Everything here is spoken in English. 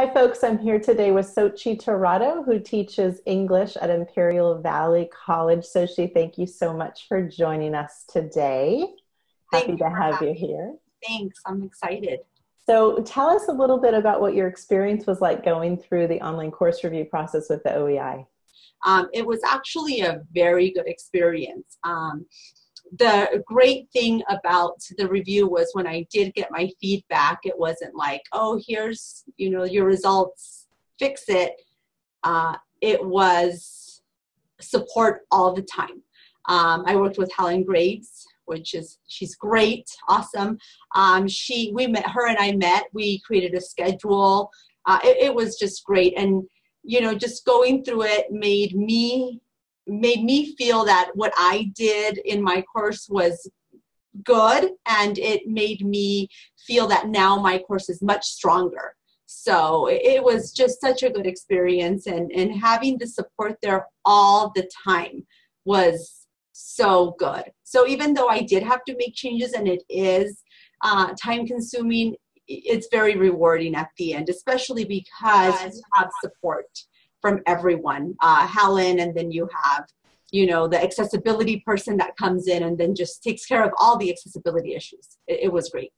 Hi, folks. I'm here today with Sochi Tirado, who teaches English at Imperial Valley College. Sochi, thank you so much for joining us today. Thank Happy to have you here. Thanks. I'm excited. So, tell us a little bit about what your experience was like going through the online course review process with the OEI. Um, it was actually a very good experience. Um, the great thing about the review was when I did get my feedback, it wasn't like, oh, here's, you know, your results, fix it. Uh, it was support all the time. Um, I worked with Helen Graves, which is, she's great, awesome. Um, she, we met, her and I met, we created a schedule. Uh, it, it was just great. And, you know, just going through it made me made me feel that what I did in my course was good and it made me feel that now my course is much stronger. So it was just such a good experience and, and having the support there all the time was so good. So even though I did have to make changes and it is uh, time consuming, it's very rewarding at the end, especially because you have support from everyone. Uh, Helen, and then you have, you know, the accessibility person that comes in and then just takes care of all the accessibility issues. It, it was great.